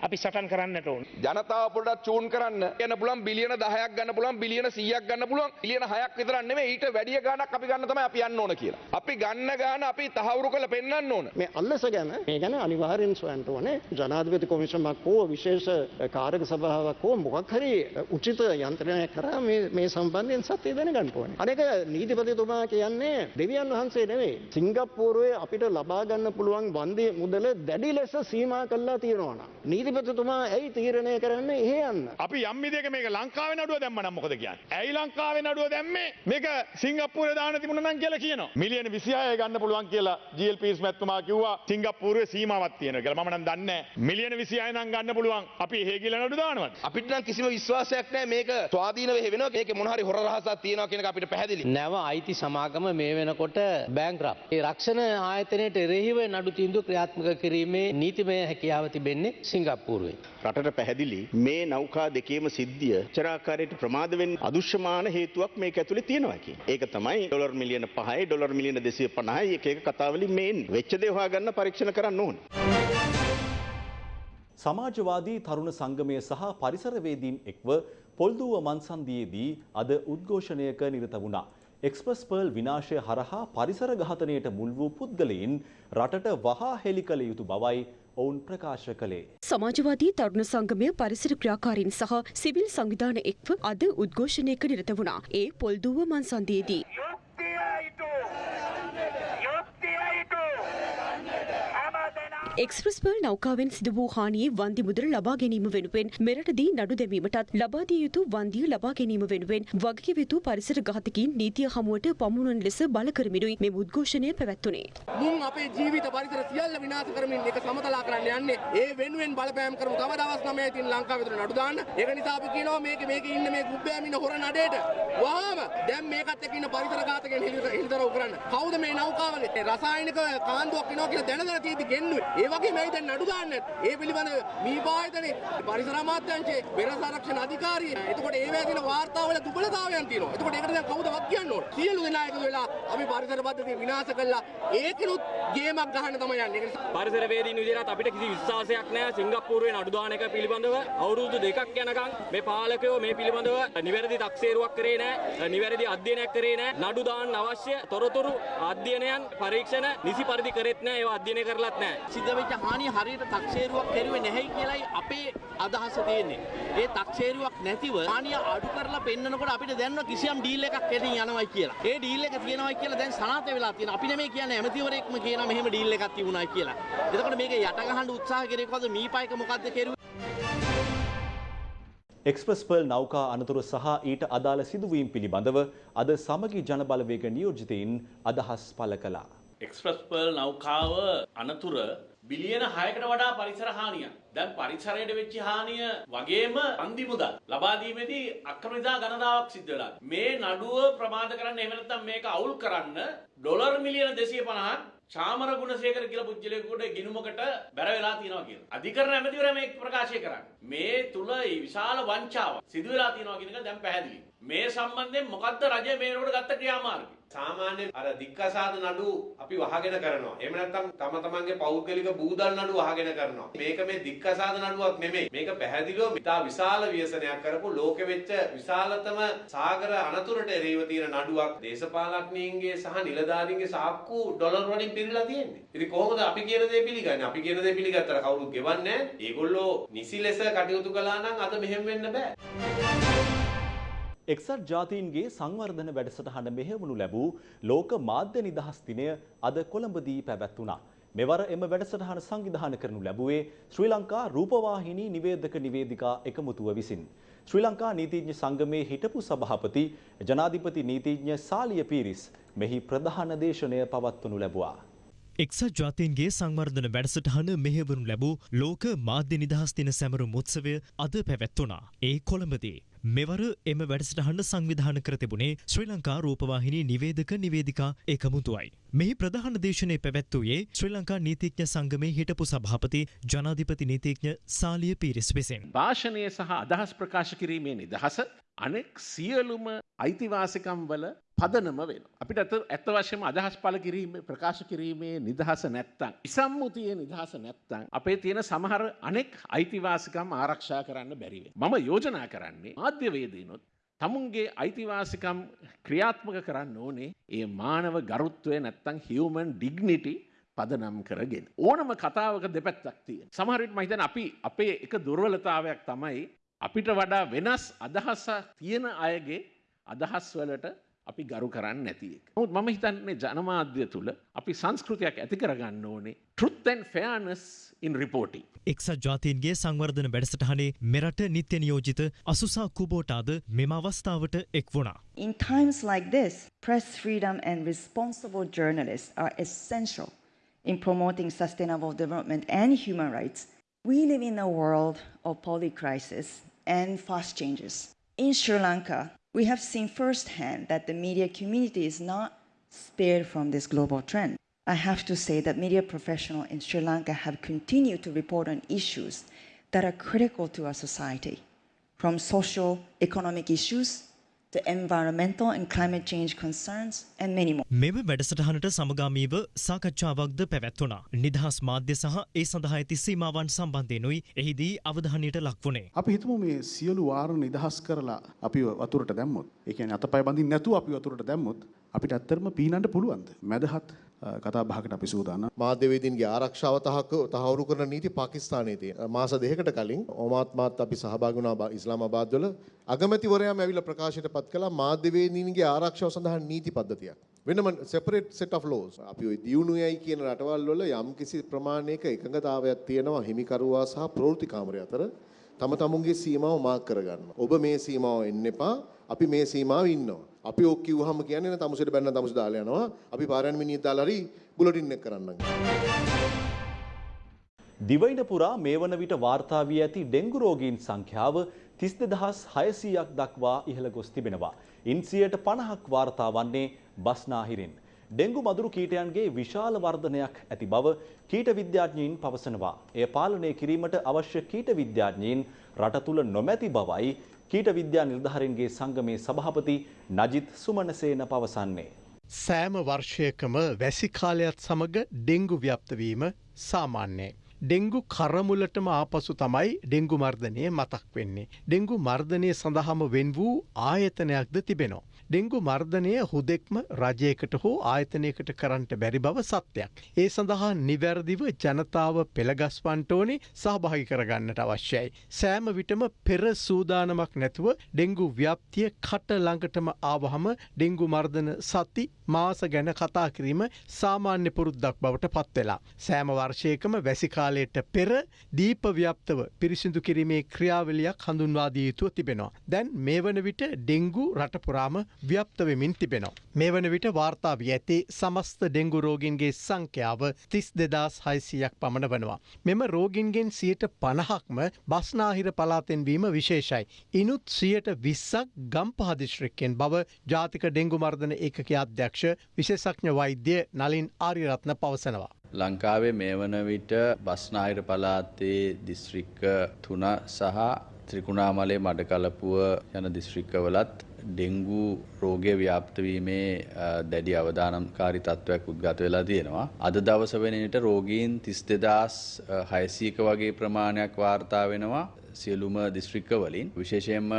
අපි සටන් කරන්නට ඕන. ජනතාව පොඩ්ඩක් චූන් කරන්න යන පුළුවන් බිලියන 10ක් ගන්න පුළුවන් බිලියන 100ක් ගන්න පුළුවන් බිලියන 6ක් විතරක් නෙමෙයි ඊට වැඩිය ගාණක් අපි ගන්න තමයි අපි යන්න ඕන කියලා. අපි ගන්න ගාණ අපි තහවුරු කරලා පෙන්වන්න ඕන. මේ අල්ලස ගැන මේ ගැන අනිවාර්යෙන් සොයන්න ඕනේ. ජනාධිපති කොමිෂමක් හෝ විශේෂ කාරක සභාවක් හෝ මොකක් හරි උචිත යන්ත්‍රණයක් කරා මේ මේ සම්බන්ධයෙන් සත්‍ය දැනගන්න ඕනේ. අනේක නීතිපතිතුමා කියන්නේ දෙවියන් වහන්සේ නෙවෙයි. සිංගප්පූරුවේ අපිට ලබා ගන්න පුළුවන් වන්දි මුදල දැඩි ලෙස සීමා කළා තියෙනවා නම් නීතිපතිතුමා ඇයි තීරණය කරන්නේ එහෙ යන්න? අපි යම් විදියක මේක ලංකාවේ නඩුව දැම්ම නම් මොකද කියන්නේ? ඇයි ලංකාවේ නඩුව දැම්මේ? මේක සිංගප්පූරේ දාන්න තිබුණා නම් කියලා කියනවා. මිලියන 26 ගන්න පුළුවන් කියලා GLPස් මැතිතුමා කිව්වා සිංගප්පූරුවේ සීමාවක් තියෙනවා කියලා. මම නම් දන්නේ නැහැ. මිලියන 26 නම් ගන්න පුළුවන්. අපි එහෙ කියලා නඩු දානවද? අපිට නම් කිසිම විශ්වාසයක් නැහැ මේක ස්වාධීනව වෙනවා මේකේ මොන හරි හොර රහසක් තියෙනවා කියන එක අපිට පැහැදිලි. නැව අයිති සමාගම මේ වෙනකොට බෑංක්‍රප්. ඒ රක්ෂණ ආයතනයට එරෙහිව නඩු තීන්දුව ක්‍රියාත්මක කිරීමේ නීතිමය හැකියාව තිබෙන්නේ සිංගප්පූරුවේ. සිංගප්පූරුවෙන්. රටට පැහැදිලි මේ නෞකා දෙකේම සිද්ධිය චරාකාරයට ප්‍රමාද වෙන්න අදුෂ්‍යමාන හේතුවක් මේක ඇතුලේ තියෙනවා කියන. ඒක තමයි ඩොලර් මිලියන 5යි ඩොලර් මිලියන 250යි එක එක කතාවලින් මේ එන්නේ. වෙච්ච දේ හොයාගන්න පරීක්ෂණ කරන්න ඕනේ. සමාජවාදී තරුණ සංගමය සහ පරිසරවේදීන් එක්ව පොල්දුව මන්සන්දියේදී අද උද්ඝෝෂණයක නිරත වුණා. එක්ස්ප්‍රස් පර්ල් විනාශය හරහා පරිසර ඝාතනයට මුල් වූ පුද්ගලයින් රටට වහා හෙළි කළ යුතු බවයි ඔවුන් ප්‍රකාශ කළේ. සමාජවාදී තරුණ සංගමය පරිසර ක්‍රියාකාරීන් සහ සිවිල් සංවිධාන එක්ව අද උද්ඝෝෂණයක නිරත වුණා. ඒ පොල්දුව මන්සන්දියේදී. එක්ස්ප්‍රස් පර්ල් නෞකාවෙන් සිදු වූ හානියේ වන්දි මුදල ලබා ගැනීම වෙනුවෙන් මෙරටදී නඩු දැමීමටත් ලබා දිය යුතු වන්දිය ලබා ගැනීම වෙනුවෙන් වගකිව යුතු පරිසර ඝාතකීන් නීතිය හමුවට පමුණුවන ලෙස බල කරමිනුයි මෙම උද්ඝෝෂණය පැවැත්වුණේ. මුන් අපේ ජීවිත පරිසර සියල්ල විනාශ කරමින් ඒක සමතලා කරන්න යන්නේ. ඒ වෙනුවෙන් බලපෑම් කරමු තව දවස් 9 තින් ලංකාව විතර නඩු දාන්න. ඒක නිසා අපි කියනවා මේක මේක ඉන්න මේ ගුබ්බෑම ඉන්න හොර නඩේට. වහාම දැන් මේකත් එක්ක ඉන්න පරිසර ඝාතකයන් හිලිතරව කරන්න කවුද මේ නෞකාවගේ රසායනික කාන්දුවක් එනවා කියලා දැන දැන තියෙදි ගෙන්නුවේ. ඒ වගේ මේ දැන් නඩු දාන්න ඒ පිළිබඳව මීපායතනේ පරිසර අමාත්‍යාංශයේ බෙර සංරක්ෂණ අධිකාරිය. එතකොට ඒ වගේ තියෙන වාර්තාවල දුබලතාවයන් තියෙනවා. එතකොට ඒකට දැන් කවුද වක් කියන්න ඕන? සියලු දෙනා එකතු වෙලා අපි පරිසර පද්ධතිය විනාශ කළා. ඒකිනුත් ගේමක් ගහන්න තමයි යන්නේ. පරිසර වේදීන් විදිහට අපිට කිසි විශ්වාසයක් නැහැ. සිංගප්පූරුවේ නඩු දාන එක පිළිබඳව අවුරුදු දෙකක් යනකම් මේ පාලකයෝ මේ පිළිබඳව නිවැරදි තක්සේරුවක් කරේ නැහැ. නිවැරදි අධ්‍යයනයක් කරේ නැහැ. නඩු දාන්න අවශ්‍ය තොරතුරු අධ්‍යයනයන් පරීක්ෂණ නිසි පරිදි කරෙත් නැහැ. ඒවා අධ්‍යයනය කරලත් නැහැ. සිද්ධ වෙච්ච හානිය හරියට තක්සේරුවක් කෙරුවේ නැහැයි කියලයි අපේ අදහස තියෙන්නේ. ඒ තක්සේරුවක් නැතිව හානිය අඩු කරලා පෙන්නකොට අපිට දැනන කිසියම් ඩීල් එකක් එදින් යනවයි කියලා. ඒ ඩීල් එක තියෙනවයි කියලා දැන් සනාථ වෙලා තියෙනවා. අපි නෙමෙයි කියන්නේ ඇමතිවරයෙක්ම කියනවා මෙහෙම ඩීල් එකක් තිබුණා කියලා. එතකොට මේක යට ගහන්න උත්සාහ කරේකවද මීපයික මොකද්ද කෙරුවේ? එක්ස්ප්‍රස් පර්ල් නෞකා අනතුර සහ ඊට අදාළ සිදුවීම් පිළිබඳව අද සමගි ජනබලවේග නියෝජිතයින් අදහස් පළ කළා. එක්ස්ප්‍රස් පර්ල් නෞකාව අනතුර බිලියන 6කට වඩා පරිසර හානියක්. දැන් පරිසරයට වෙච්ච හානිය වගේම අන්දි මුදල් ලබා දීමේදී අක්‍රමිතා ගණනාවක් සිද්ධ වෙලා. මේ නඩුව ප්‍රමාද කරන්න එහෙම නැත්නම් මේක අවුල් කරන්න ඩොලර් මිලියන 250ක් චාමර ගුණසේකර කියලා පුජ්‍යලයකට ගිනුමකට බැර වෙලා තියෙනවා කියලා. අධිකරණ ඇමතිවරයා මේක ප්‍රකාශය කරන්නේ. මේ තුල විශාල වංචාවක් සිදු වෙලා තියෙනවා කියන එක දැන් පැහැදිලි. මේ සම්බන්ධයෙන් මොකද්ද රජය මේනකොට ගත්ත ක්‍රියාමාර්ගය? සාමාන්‍යයෙන් අර දික්කසාද නඩු අපි වහගෙන කරනවා. එහෙම නැත්නම් තම තමන්ගේ පෞද්ගලික බූදල් නඩු වහගෙන කරනවා. මේක මේ දික්කසාද නඩුවක් නෙමෙයි. මේක පැහැදිලිව ඉතා විශාල ව්‍යසනයක් කරපු ලෝකෙ වෙච්ච විශාලතම සාගර අනතුරට එරෙහිව තියෙන නඩුවක්. දේශපාලඥයින්ගේ සහ නිලධාරීන්ගේ සාක්කු ඩොලර් වලින් පිරීලා තියෙන්නේ. ඉතින් කොහොමද අපි කියන දේ පිළිගන්නේ? අපි කියන දේ පිළිගත්තට කවුරුත් ගෙවන්නේ නැහැ. ඒගොල්ලෝ නිසි ලෙස කටයුතු කළා නම් අද මෙහෙම වෙන්න බෑ. එක්සත් ජාතීන්ගේ සංවර්ධන වැඩසටහන මෙහෙවනු ලැබූ ලෝක මාධ්‍ය නිදහස් දිනය අද කොළඹදී පැවැත්වුණා. මෙවර එම වැඩසටහන සංවිධාන කරනු ලැබුවේ ශ්‍රී ලංකා රූපවාහිනී නිවේදක නිවේදිකා එකමුතුව විසින්. ශ්‍රී ලංකා නීතිඥ සංගමේ හිටපු සභාපති ජනාධිපති නීතිඥ සාලිය පීරිස් මෙහි ප්‍රධාන දේශනය පවත්වනු ලැබුවා. එක්සත් ජාතීන්ගේ සංවර්ධන වැඩසටහන මෙහෙවනු ලැබූ ලෝක මාධ්‍ය නිදහස් දින සැමරුම් උත්සවය අද පැවැත්වුණා. ඒ කොළඹදී. මෙවර එම වැඩසටහන්න සංවිධාන කර තිබුණේ ශ්‍රී ලංකා රූපවාහිනී නිවේදක නිවේදිකා එකමුතුවයි. මෙහි ප්‍රධාන දේශනය පැවැත්වූයේ ශ්‍රී ලංකා නීතිඥ සංගමේ හිටපු සභාපති ජනාධිපති නීතිඥ සාලිය පීරිස් විසින්. භාෂණය සහ අදහස් ප්‍රකාශ කිරීමේ නිදහස අනෙක් සියලුම අයිතිවාසිකම් වල පදනම වෙන. අපිට ඇත්ත වශයෙන්ම අදහස් පළ කිරීම ප්‍රකාශ කිරීමේ නිදහස නැත්තම් ඉසම්මුතියේ නිදහස නැත්තම් අපේ තියෙන සමහර අනෙක් අයිතිවාසිකම් ආරක්ෂා කරන්න බැරි වෙනවා. මම යෝජනා කරන්නේ මාධ්‍යවේදීනොත් තමුන්ගේ අයිතිවාසිකම් ක්‍රියාත්මක කරන්න ඕනේ ඒ මානව ගරුත්වය නැත්තම් හියුමන් ඩිග්නිටි පදනම් කරගෙන. ඕනම කතාවක දෙපැත්තක් තියෙන. සමහරවිට මම හිතන්නේ අපි අපේ එක දුර්වලතාවයක් තමයි අපිට වඩා වෙනස් අදහසක් තියෙන අයගේ අදහස් වලට අපි ගරු කරන්න නැති එක. නමුත් මම හිතන්නේ ජනමාධ්‍ය තුල අපි සංස්කෘතියක් ඇති කරගන්න ඕනේ truth and fairness in reporting. එක්සත් ජාතීන්ගේ සංවර්ධන වැඩසටහනේ මෙරට නිත්‍ය නියෝජිත අසුසා කුබෝටාද මෙම අවස්ථාවට එක් වුණා. In times like this, press freedom and responsible journalists are essential in promoting sustainable development and human rights. We live in a world of polycrisis and fast changes. In Sri Lanka, we have seen firsthand that the media community is not spared from this global trend. I have to say that media professionals in Sri Lanka have continued to report on issues that are critical to our society, from social economic issues to environmental and climate change concerns, and many more. මෙම වැඩසටහනට සමගාමීව සාකච්ඡාවක්ද පැවැත්වුණා. නිදහස් මාධ්‍ය සහ ඒ සඳහා ඇති සීමාවන් සම්බන්ධයනුයි එහිදී අවධානයට ලක්වුණේ. අපි හිතමු මේ සියලු වාර නිදහස් කරලා අපි වතුරට දැම්මොත්. ඒ කියන්නේ අතපය බඳින්න නැතුව අපි වතුරට දැම්මොත් අපිට ඇත්තටම පීනන්න පුළුවන්ද? මැදහත් කතා බහකට අපි සූදානම්. මාධ්‍යවේදීන්ගේ ආරක්ෂාව තහක තහවුරු කරන නීති පාකිස්තානයේ තියෙන. මාස දෙකකට කලින් ඔමාත් මාත් අපි සහභාගී වුණා ඉස්ලාමාබාද් වල අගමැතිවරයාම ඇවිල්ලා ප්‍රකාශයට පත් කළා මාධ්‍යවේදීන්ගේ ආරක්ෂාව සඳහා නීති පද්ධතියක්. වෙනම සෙපරේට් සෙට් ඔෆ් ලෝස්. අපි ওই දියුණුවයි කියන රටවල් වල යම්කිසි ප්‍රමාණයක එකඟතාවයක් තියෙනවා හිමිකරුවා සහ ප්‍රවෘත්ති කාමරය අතර තම තමුන්ගේ සීමාව මාක් කරගන්න. ඔබ මේ සීමාව එන්න එපා. අපි මේ සීමාව ඉන්නවා. අපි ඔක් කිව්වහම කියන්නේ තමුසෙට බැන්න තමුස දාලා යනවා. අපි පාරයන් මිනිහ දාලා හරි බුලටින් එක කරන්නම්. දිවයින පුරා මේ වන විට වාර්තා වී ඇති ඩෙංගු රෝගීන් සංඛ්‍යාව 32600ක් දක්වා ඉහළ ගොස් තිබෙනවා. ඉන් 50ක් වාර්තා වන්නේ බස්නාහිරින්. ඩෙංගු මදුරු කීටයන්ගේ විශාල වර්ධනයක් ඇති බව කීට විද්‍යාඥයින් පවසනවා. එය පාලනය කිරීමට අවශ්‍ය කීට විද්‍යාඥයින් රට තුළ නොමැති බවයි කීට විද්‍යා නිලධාරීන්ගේ සංගමේ සභාපති නජිත් සුමනසේන පවසන්නේ. සෑම වර්ෂයකම වැසි කාලයත් සමග ඩෙංගු ව්‍යප්තවීම සාමාන්‍යයි. ඩෙංගු කරමුලටම ආපසු තමයි ඩෙංගු මර්ධනය මතක් වෙන්නේ. ඩෙංගු මර්ධනය සඳහම වෙන් වූ ආයතනයක්ද තිබෙනවා. ඩෙංගු මර්ධනය හුදෙක්ම රජයකට හෝ ආයතනයකට කරන්නට බැරි බව සත්‍යයක්. ඒ සඳහා නිවැරදිව ජනතාව පෙළගස්වන්ට ඕනේ සහභාගි කරගන්නට අවශ්‍යයි. සෑම විටම පෙර සූදානමක් නැතුව ඩෙංගු ව්‍යප්තිය කට ළඟටම ආවහම ඩෙංගු මර්ධන සති මාස ගැන කතා කිරීම සාමාන්‍ය පුරුද්දක් බවට පත්වෙලා. සෑම වර්ෂයකම වැසිකාලයට පෙර දීප ව්‍යප්තව පිරිසිදු කිරීමේ ක්‍රියාවලියක් හඳුන්වාදී යුතුව තිබෙනවා. දැන් මේ වන විට ඩෙංගු රටපුරාම ව්‍යප්තවෙමින් තිබෙනවා. මේ වන විට වාර්තා වී ඇති සමස්ත ඩෙංගු රෝගින්ගේ සංඛ්‍යාව තිස් දෙදස් හයිසියක් පමණ වනවා. මෙම රෝගින්ගෙන් සියට පණහක්ම බස්නාහිර පලාතෙන්වීම විශේෂයි. ඉනුත් සියට විස්සක් ගම්පහදිශ්‍රික්කෙන් බව ජාතික ඩෙංගු මර්ධන ඒකක අධ්‍යක්ෂ විශේෂඥ වෛද්‍ය නලින් ආරිරත්න පවසනවා. ලංකාවේ මේ වන විට බස්නාහිර පලාතේ දිස්ත්‍රික්ක තුන සහ ත්‍රිකුණාමලේ මඩකලපුව යන දිස්ත්‍රික්කවලත් ඩෙංගු රෝගය ව්‍යාප්තවීමේ දැඩි අවදානම්කාරි තත්ත්වයක් උද්ගත වෙලා තියෙනවා. අද දවස වෙනට රෝගීන් තිස් දෙදස් හයසීක වගේ ප්‍රමාණයක් වාර්තා වෙනවා සියලුම දිස්ත්‍රික්කවලින්. විශේෂයෙන්ම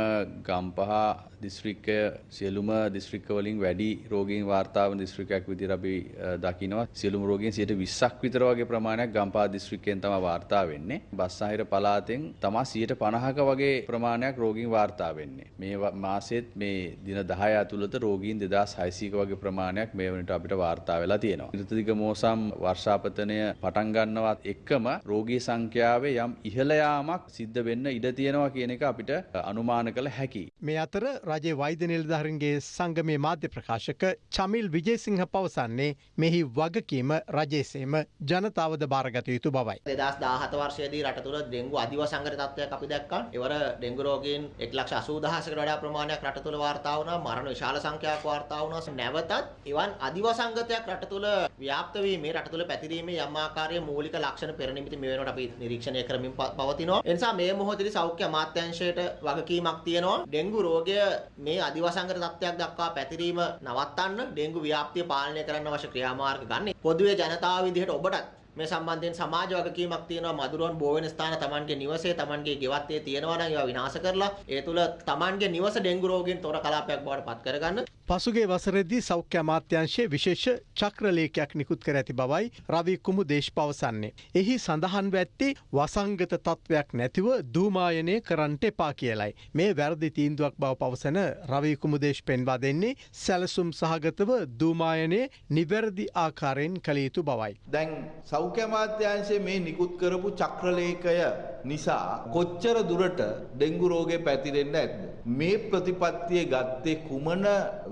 ගම්පහ දිස්ත්‍රික්කය සියලුම දිස්ත්‍රික්කවලින් වැඩි රෝගීන් වාර්තාව දිස්ත්‍රික්කයක් විදිහට අපි දකිනවා. සියලුම රෝගීන් 120ක් විතර වගේ ප්‍රමාණයක් ගම්පහ දිස්ත්‍රික්කයෙන් තමයි වාර්තා වෙන්නේ. බස්සාහිර පළාතෙන් තමයි 150ක වගේ ප්‍රමාණයක් රෝගීන් වාර්තා වෙන්නේ. මේ මාසෙත් මේ දින 10 ඇතුළත රෝගීන් 2600ක වගේ ප්‍රමාණයක් මේ වනට අපිට වාර්තා වෙලා තියෙනවා ඍතුදිග මෝසම් වර්ෂාපතනය පටන් ගන්නවත් එක්කම රෝගී සංඛ්‍යාවේ යම් ඉහළ යාමක් සිද්ධ වෙන්න ඉඩ තියෙනවා කියන එක අපිට අනුමාන කළ හැකි. මේ අතර රජයේ වෛද්‍ය නිලධාරීන්ගේ සංගමේ මාධ්‍ය ප්‍රකාශක චමිල් විජේසිංහ පවසන්නේ මෙහි වගකීම රජයේසේම ජනතාවද බාරගත යුතු බවයි. 2017 වර්ෂයේදී රට තුළ ඩෙංගු අධිවසංගත තත්ත්වයක් අපි දැක්කා. ඒවර ඩෙංගු රෝගීන් 180000කට වඩා ප්‍රමාණයක් රට තුළ වාර්තා වුණා. මරණ විශාල සංඛ්‍යාවක් වාර්තා වුණා. නැවතත් එවන් අධිවසංගතයක් රට තුළ ව්‍යාප්ත වීමේ රට තුළ පැතිරීමේ යම් ආකාරයේ මූලික ලක්ෂණ පෙරනිමිති මේ වෙනකොට අපි නිරීක්ෂණය කරමින් පවතිනවා. ඒ නිසා මේ මොහොතේදී සෞඛ්‍ය අමාත්‍යාංශයට වගකීමක් තියෙනවා. ඩෙංගු රෝගය මේ අධිවසංගත තත්ත්වයක් දක්වා පැතිරීම නවත්තන්න ඩෙංගු ව්‍යාප්තිය පාලනය කරන්න අවශ්‍ය ක්‍රියාමාර්ග ගන්න. පොදුවේ ජනතාව විදිහට ඔබටත් මේ සම්බන්ධයෙන් සමාජ වගකීමක් තියෙනවා මදුරුවන් බෝ වෙන ස්ථාන Tamanගේ නිවසේ Tamanගේ ගෙවත්තේ තියෙනවා නම් ඒවා විනාශ කරලා ඒ තුල Tamanගේ නිවස ඩෙංගු රෝගීන් තොර කලාපයක් බවට පත් කරගන්න පසුගේ වසරේදී සෞඛ්‍ය අමාත්‍යංශයේ විශේෂ චක්‍රලේඛයක් නිකුත් කර ඇති බවයි රවි කුමුදේශ් පවසන්නේ. එහි සඳහන්ව ඇත්තේ වසංගත තත්ත්වයක් නැතිව දූමායනය කරන්නට එපා කියලයි. මේ වැරදි තීන්දුවක් බව පවසන රවි කුමුදේශ් පෙන්වා දෙන්නේ සැලසුම් සහගතව දූමායනය නිවැරදි ආකාරයෙන් කළ යුතු බවයි. දැන් සෞඛ්‍ය අමාත්‍යාංශයේ මේ නිකුත් කරපු චක්‍රලේඛය නිසා කොච්චර දුරට ඩෙංගු රෝගය පැතිරෙන්න ඇද්ද? මේ ප්‍රතිපත්තිය ගත්තේ කුමන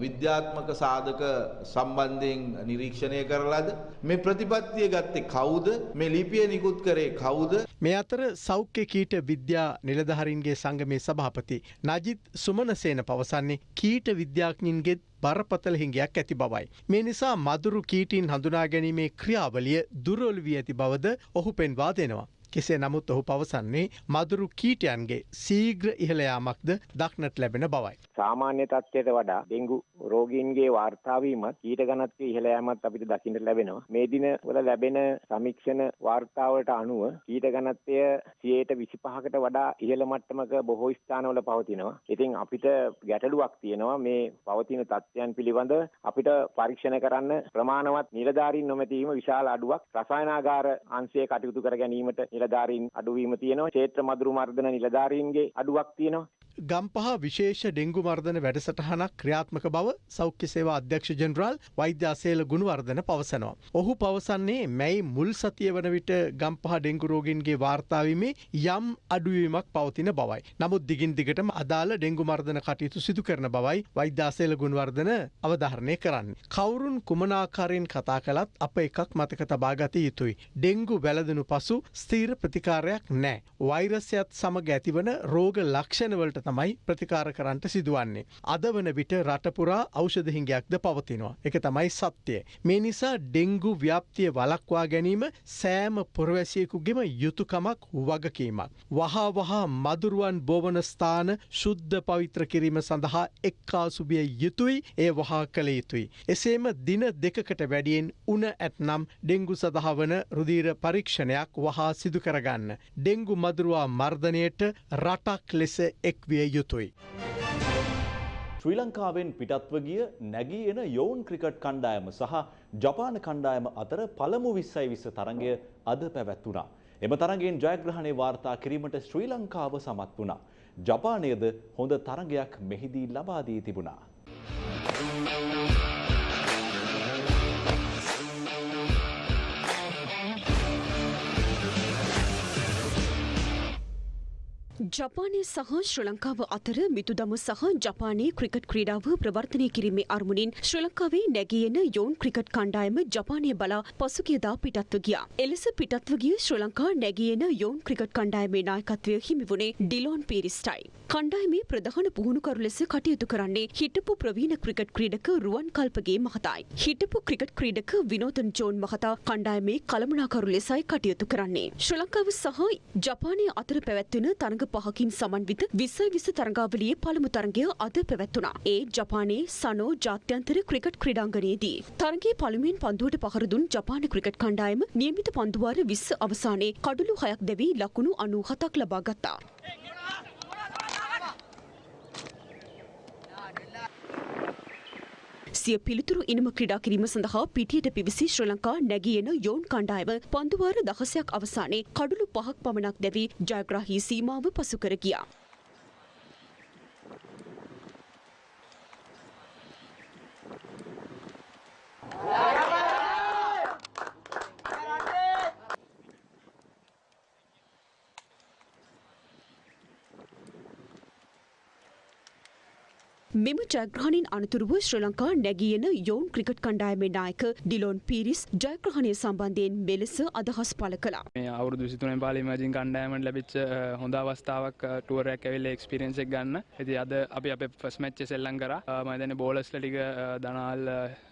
විද්‍යාත්මක සාධක සම්බන්ධයෙන් නිරීක්ෂණය කරලාද? මේ ප්‍රතිපත්තිය ගත්තේ කවුද? මේ ලිපිය නිකුත් කරේ කවුද? මේ අතර සෞඛ්‍ය කීට විද්‍යා නිලධහරින්ගේ සංගමේ සභාපති නජිත් සුමනසේන පවසන්නේ කීට විද්‍යාඥින්ගෙත් බරපතල හිඟයක් ඇති බවයි. මේ නිසා මදුරු කීටීන් හඳුනා ගැනීමේ ක්‍රියාවලිය දුරොල් වී ඇති බවද ඔහු පෙන්වා දෙනවා. කෙසේ නමුත් ඔහු පවසන්නේ මදුරු කීටයන්ගේ සීග්‍ර ඉහළයාමක්ද දක්නට ලැබෙන බවයි. සාමාන්‍ය තත්ත්වයට වඩා ඩෙංගු රෝගීන්ගේ වාර්තාවීමත් ඊට ගණත්වය ඉහළ යෑමත් අපිට දකින්නට ලැබෙනවා. මේ දින වල ලැබෙන සමීක්ෂණ වාර්තාවලට අනුව ඊට ගණත්වය 25කට වඩා ඉහළ මට්ටමක බොහෝ ස්ථානවල පවතිනවා. ඉතින් අපිට ගැටලුවක් තියෙනවා මේ පවතින තත්ත්වයන් පිළිබඳ අපිට පරීක්ෂණ කරන්න ප්‍රමාණවත් නිලධාරීන් නොමැතිවීම විශාල අඩුවක්. රසායනාගාර අංශයේ කටයුතු කර ගැනීමට නිලධාරීන් අඩුවීම තියෙනවා. ක්ෂේත්‍ර මදුරු මර්දන නිලධාරීන්ගේ අඩුවක් තියෙනවා. ගම්පහ විශේෂ ඩෙංගු මර්ධන වැඩසටහනක් ක්‍රියාත්මක බව සෞඛ්‍ය සේවා අධ්‍යක්ෂ ජෙනරාල් වෛද්‍ය අසේල ගුණවර්ධන පවසනවා. ඔහු පවසන්නේ මැයි මුල් සතිය වන විට ගම්පහ ඩෙංගු රෝගීන්ගේ වාර්තාවීමේ යම් අඩුවීමක් පවතින බවයි. නමුත් දිගින් දිගටම අදාළ ඩෙංගු මර්ධන කටයුතු සිදු කරන බවයි වෛද්‍ය අසේල ගුණවර්ධන අවධාරණය කරන්නේ. කවුරුන් කුමනාකාරයෙන් කතා කළත් අප එකක් මතක තබා ගත යුතුයි. ඩෙංගු වැළඳනු පසු ස්ථීර ප්‍රතිකාරයක් නෑ. වෛරසයත් සමග ඇතිවන රෝග ලක්ෂණවලට තමයි ප්‍රතිකාර කරන්නට සිදුවන්නේ. අද වන විට රටපුරා ඖෂධහිංගයක්ද පවතිනවා. එක තමයි සත්‍යය. මේ නිසා ඩෙංගු ව්‍යාප්තිය වලක්වා ගැනීම සෑම පුරවැසියෙකුගෙම යුතුකමක් වගකීමක්. වහා වහා මදුරුවන් බෝවන ස්ථාන ශුද්ධ පවිත්‍ර කිරීම සඳහා එක්කාසුබිය යුතුයි ඒ වහා කළ යුතුයි. එසේම දින දෙකකට වැඩියෙන් උන ඇත්නම් ඩෙංගු සඳහා වන රුදීර පරීක්ෂණයක් වහා සිදු කරගන්න. ඩෙංගු මදුරුවා මර්ධනයට රටක් ලෙස එක්විය යුතුයි. ශ්‍රී ලංකාවෙන් පිටත්ව ගිය නැගී එන යොවුන් ක්‍රිකට් කණ්ඩායම සහ ජපාන කණ්ඩායම අතර පළමු විස්සයි විස්ස තරගය අද පැවැත්වුණා. එම තරගෙන් ජයග්‍රහණය වාර්තා කිරීමට ශ්‍රී ලංකාව සමත් වුණා. ජපානයද හොඳ තරගයක් මෙහිදී ලබාදී තිබුණා. ජපානය සහ ශ්‍ර ලංකාව අතර මිතුදම සහ ජපානයේ ක්‍රිකට් ක්‍රීඩාව ප්‍රවර්තනය කිරීමේ අරමුණින් ශ්‍ර ලංකාවේ නැගියෙන යොවුන් ක්‍රිකට් කණ්ඩායම ජපානය බලා පසුගියදා පිටත්ව ගියා. එලෙස පිටත්ව ගිය ශ්‍ර ලංකා නැගියෙන යොවුන් ක්‍රිකට් කණ්ඩායමේ නායකත්වය හිමි වුණේ ඩිලෝන් පීරිස්ටයි. කණ්ඩායමේ ප්‍රධාන පුහුණුකරු ලෙස කටයුතු කරන්නේ හිටපු ප්‍රවීණ ක්‍රිකට් ක්‍රීඩක රුවන් කල්පගේ මහතායි. හිටපු ක්‍රිකට් ක්‍රීඩක විනෝදන් ජෝන් මහතා කණ්ඩායමේ කළමනාකරු ලෙසයි කටයුතු කරන්නේ. ශ්‍ර ලංකාව සහ ජපානය අතර පැවැත්වෙන තරඟ පහකින් සමන්විත විසයි විස තරඟාවලියේ පළමු තරගය අද පැවැත්වුණා. ඒ ජපානයේ සනෝ ජාත්‍යන්තර ක්‍රිකට් ක්‍රීඩාංගණයේදී. තරගයේ පළමුවෙන් පන්දුවට පහර දුන් ජපාන ක්‍රිකට් කණ්ඩායම නියමිත පන්දුවාර 20 අවසානයේ කඩලු 6ක් දැවී ලකුණු 97ක් ලබා ගත්තා. සිය පිළිතුරු ඉනම ක්‍රඩා කිරීම සඳහා පිටියට පිවිසි ශ්‍ර ලංකා නැගියන යෝන් කණ්ඩායම පන්දුවාර දහසයක් අවසානයේ කඩුළු පහක් පමණක් දැවී ජයග්‍රාහී සීමාව පසුකර ගියා. මෙම ජයග්‍රහණින් අනතුරුව ශ්‍ර ලංකා නැගියන යෝන් ක්‍රිකට් කණ්ඩායමේ නායක ඩිලෝන් පිරිස් ජයග්‍රහණය සම්බන්ධයෙන් මෙලෙස අදහස් පළ කළා. මේ අවුරුදු 23 පාලි මජින් කණ්ඩායමට ලැබිච්ච හොඳ අවස්ථාවක් ටුවර් එකක් ඇවිල්ලා එක්ස්පීරියන්ස් එක ගන්න. ඉතින් අද අපි අපේ ෆස්ට් මැච් එක සෙල්ලම් කරා. මම දැන් බෝලර්ස්ලා ටික දනාල්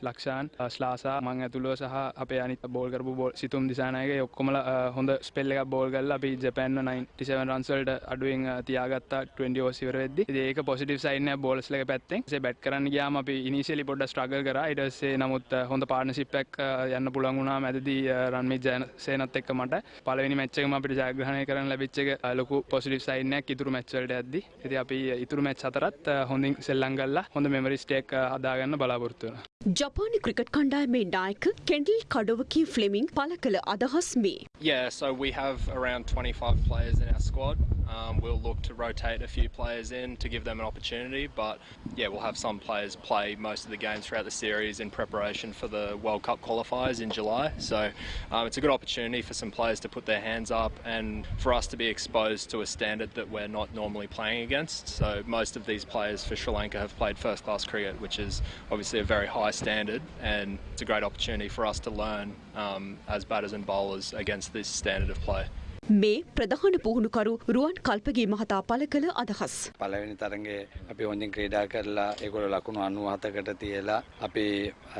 ලක්ෂාන් ස්ලාසා මං ඇතුළුව සහ අපේ අනිත් බෝල් කරපු බෝල් සිතුම් දිසානායක ඔක්කොමලා හොඳ ස්පෙල් එකක් බෝල් කරලා අපි ජපාන්ව 97 රන්ස් වලට අඩුවෙන් තියාගත්තා 20 ඕවර්ස් ඉවර වෙද්දි. ඉතින් ඒක පොසිටිව් සයින් එකක් බෝලර්ස්ලා පැත්තෙන් සේ බැට් කරන්න ගයාම අපි ඉනිසිලි පොඩ ස්ට්‍රගල් කර ඉටස්සේ නමුත් හොඳ පාර්නසිප්පක් යන්න පුළන් වුණා මැදදී රන්මි ජයසේනත් එක්ක මට පලවෙනි මච්චකම අපිට ජයග්‍රහණය කරන ලැබිච්චක ලොකු පොසිටිව් සයින්නයක් ඉතුරු මැච්වලට ඇද්දි ඇති අපි ඉතුරු මැච් අතරත් හොඳින් සෙල්ලංගල්ලා හොඳ මෙමරිස්ටේක් හදාගන්න බලාපොරත්තුවන. ජපානි ක්‍රිකට් කණ්ඩායමේ නායක කෙන්ඩල් කඩොවකී ෆ්ලෙමින් පල කළ අදහස් මේ. Yeah, so we have around 25 players in our squad. Um, we'll look to rotate a few players in to give them an opportunity, but yeah, we'll have some players play most of the games throughout the series in preparation for the World Cup qualifiers in July. So um, it's a good opportunity for some players to put their hands up and for us to be exposed to a standard that we're not normally playing against. So most of these players for Sri Lanka have played first class cricket, which is obviously a very high standard, and it's a great opportunity for us to learn um, as batters and bowlers against this standard of play. මේ ප්‍රධාන පුහුණුකරු රුවන් කල්පගේ මහතා පළ කළ අදහස්. පළවෙනි තරගේ අපි හොඳින් ක්‍රීඩා කරලා ඒගොල්ල ලකුණු අනුවහතකට තියලා අපි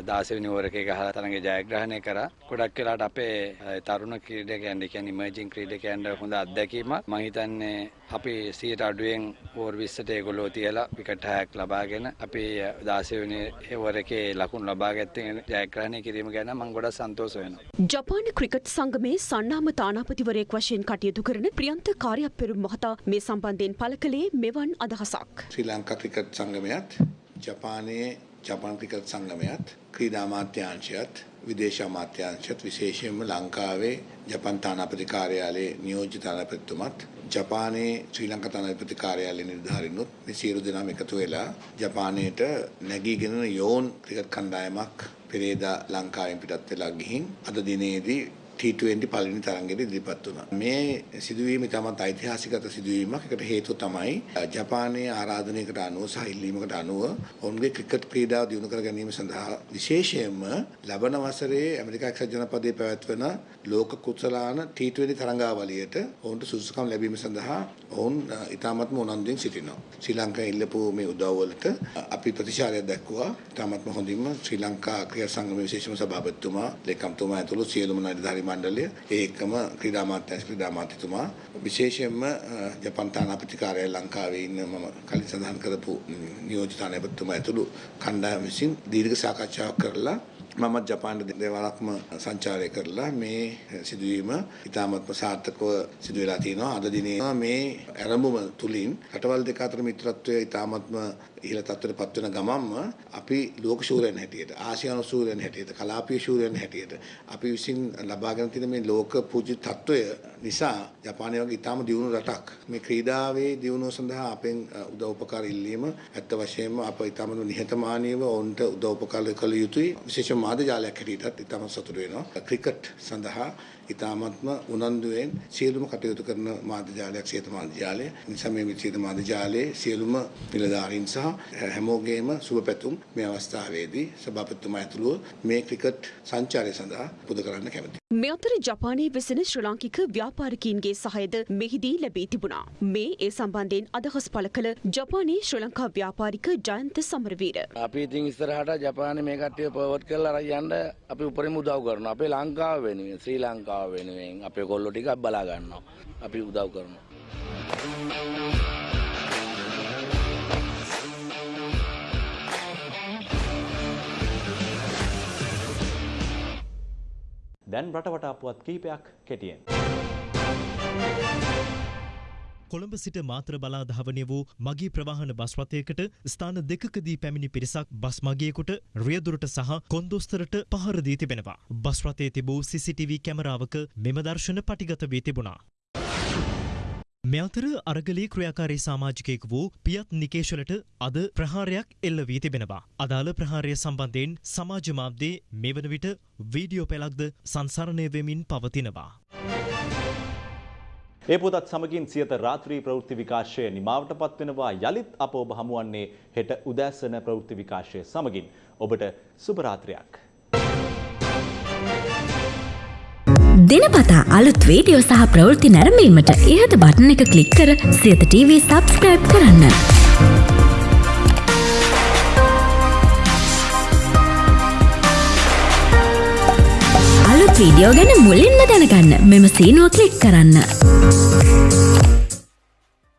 දාසවෙනි ඕරකේ ගහලා තරගේ ජයග්‍රහණය කර ගොඩක් වෙලාට අපේ තරුණ ක්‍රීඩකයන්ට කියන්නේ ඉමර්ජින් ක්‍රීඩකයන්ට හොඳ අත්දැකීමක් මම හිතන්නේ අපි සියයට අඩුවෙන් ඕවර් 20ට ඒගොල්ලෝ තියලා විකට් 6ක් ලබාගෙන අපි 16 වෙනි ඕවරකේ ලකුණු ලබා ගත්තේ ජයග්‍රහණය කිරීම ගැන මම ගොඩක් සන්තෝෂ වෙනවා. ජපාන ක්‍රිකට් සංගමේ සන්නාම තානාපතිවරයෙක් වශයෙන් කටයුතු කරන ප්‍රියන්ත කාර්යපෙරුම් මහතා මේ සම්බන්ධයෙන් පළ කළේ මෙවන් අදහසක්. ශ්‍රී ලංකා ක්‍රිකට් සංගමයත් ජපානයේ ජපාන් ක්‍රිකට් සංගමයත් ක්‍රීඩා අමාත්‍යාංශයත් විදේශ අමාත්‍යාංශයත් විශේෂයෙන්ම ලංකාවේ ජපන් තානාපති කාර්යාලයේ නියෝජිත තානාපතිතුමත් ජපානයේ ශ්‍රී ලංකා තානාපති කාර්යාලයේ නිලධාරීනුත් මේ සියලු දෙනාම එකතු වෙලා ජපානයට නැගීගෙන යෝන් ක්‍රිකට් කණ්ඩායමක් පෙරේදා ලංකාවෙන් පිටත් වෙලා ගිහින් අද දිනේදී T20 පළවෙනි තරඟෙට ඉදිරිපත් වුණා. මේ සිදුවීම ඉතාමත් ඓතිහාසිකත සිදුවීමක්. ඒකට හේතුව තමයි ජපානයේ ආරාධනයකට අනුව සහ ඉල්ලීමකට අනුව ඔවුන්ගේ ක්‍රිකට් ක්‍රීඩාව දියුණු කර ගැනීම සඳහා විශේෂයෙන්ම ලබන වසරේ ඇමරිකා එක්සත් ජනපදයේ පැවැත්වෙන ලෝක කුසලාන T20 තරඟාවලියට ඔවුන්ට සුදුසුකම් ලැබීම සඳහා ඔවුන් ඉතාමත්ම උනන්දුවෙන් සිටිනවා. ශ්‍රී ලංකාවේ ඉල්ලපු මේ උදව්වලට අපි ප්‍රතිචාරයක් දැක්වුවා. ඉතාමත්ම හොඳින්ම ශ්‍රී ලංකා ක්‍රීඩා සංගමයේ විශේෂම සභාපතිතුමා, ලේකම්තුමා ඇතුළු සියලුම නිලධාරි මණ්ඩලය ඒකම ක්‍රීඩා අමාත්‍යාංශ ක්‍රීඩා අමාත්‍යතුමා විශේෂයෙන්ම ජපන් තානාපති කාර්යාලය ලංකාවේ ඉන්න මම කලින් සඳහන් කරපු නියෝජිත තානාපතිතුමා ඇතුළු කණ්ඩායම විසින් දීර්ඝ සාකච්ඡාවක් කරලා මමත් ජපානට දෙවරක්ම සංචාරය කරලා මේ සිදුවීම ඉතාමත්ම සාර්ථකව සිදු වෙලා තියෙනවා. අද දිනේ මේ ආරම්භම තුලින් රටවල් දෙක අතර මිත්‍රත්වය ඉතාමත්ම ඉහළ තත්ත්වයට පත් වෙන ගමන්ම අපි ලෝක ශූරයන් හැටියට ආසියානු ශූරයන් හැටියට කලාපීය ශූරයන් හැටියට අපි විසින් ලබාගෙන තියෙන මේ ලෝක පූජිත තත්ත්වය නිසා ජපානය වගේ ඉතාම දියුණු රටක් මේ ක්‍රීඩාවේ දියුණුව සඳහා අපෙන් උදව් උපකාර ඉල්ලීම ඇත්ත වශයෙන්ම අප ඉතාම නිහතමානීව ඔවුන්ට උදව් උපකාර කළ යුතුයි. විශේෂ මාධ්‍ය ජාලයක් හැටියටත් ඉතාම සතුටු වෙනවා. ක්‍රිකට් සඳහා ඉතාමත්ම උනන්දුවෙන් සියලුම කටයුතු කරන මාධ්‍ය ජාලයක් සියත මාධ්‍ය ජාලය. නිසා මේ සියත මාධ්‍ය ජාලයේ සියලුම නිලධාරීන් සහ හැමෝගේම සුබ පැතුම් මේ අවස්ථාවේදී සභාපතිතුමා ඇතුළුව මේ ක්‍රිකට් සංචාරය සඳහා පුද කරන්න කැමතියි. මේ අතර ජපානයේ වෙසෙන ශ්‍රී ලාංකික ව්‍යාපාරිකයින්ගේ සහයද මෙහිදී ලැබී තිබුණා. මේ ඒ සම්බන්ධයෙන් අදහස් පළ කළ ජපානයේ ශ්‍රී ලංකා ව්‍යාපාරික ජයන්ත සමරවීර. අපි ඉතින් ඉස්සරහට ජපානයේ මේ කට්ටිය පවර්ට් කරලා අරන් යන්න අපි උපරිම උදව් කරනවා. අපේ ලංකාව වෙනුවෙන් ශ්‍රී ලංකාව වෙනුවෙන් අපේ කොල්ලෝ ටිකක් බලා ගන්නවා. අපි උදව් කරනවා. දැන් රටවටා පුවත් කීපයක් කෙටියෙන්. කොළඹ සිට මාතර බලා ධාවනය වූ මගේ ප්‍රවාහන බස් රථයකට ස්ථාන දෙකකදී පැමිණි පිරිසක් බස් මගියෙකුට රියදුරට සහ කොන්දොස්තරට පහර දී තිබෙනවා. බස් රථයේ තිබූ CCTV කැමරාවක මෙම දර්ශන පටිගත වී තිබුණා. මේ අතර අරගලී ක්‍රියාකාරී සමාජිකයෙකු වූ පියත් නිකේෂලට අද ප්‍රහාරයක් එල්ල වී තිබෙනවා. අදාළ ප්‍රහාරය සම්බන්ධයෙන් සමාජ මාධ්‍යයේ මෙවන විට වීඩියෝ පෙළක්ද සංසරණය වෙමින් පවතිනවා. ඒ පුතත් සමගින් සියත රාත්‍රී ප්‍රවෘත්ති විකාශය නිමාවට පත්වෙනවා යළිත් අප ඔබ හමුවන්නේ හෙට උදෑසන ප්‍රවෘත්ති විකාශය සමගින් ඔබට සුභරාත්‍රයක්. දිනපතා අලුත් වීඩියෝ සහ ප්‍රවෘත්ති නැරඹීමට ඉහත බටන එක ක්ලික් කර සියත TV සබස්ක්‍රයිබ් කරන්න. වීඩියෝ ගැන මුලින්ම දැනගන්න මෙම සීනුව කලික් කරන්න.